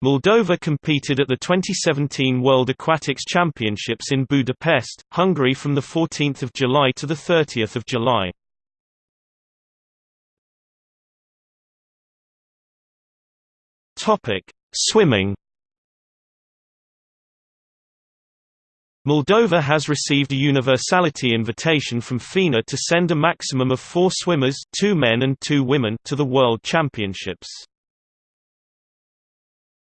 Moldova competed at the 2017 World Aquatics Championships in Budapest, Hungary from 14 July to 30 July. Swimming Moldova has received a universality invitation from FINA to send a maximum of four swimmers two men and two women to the World Championships.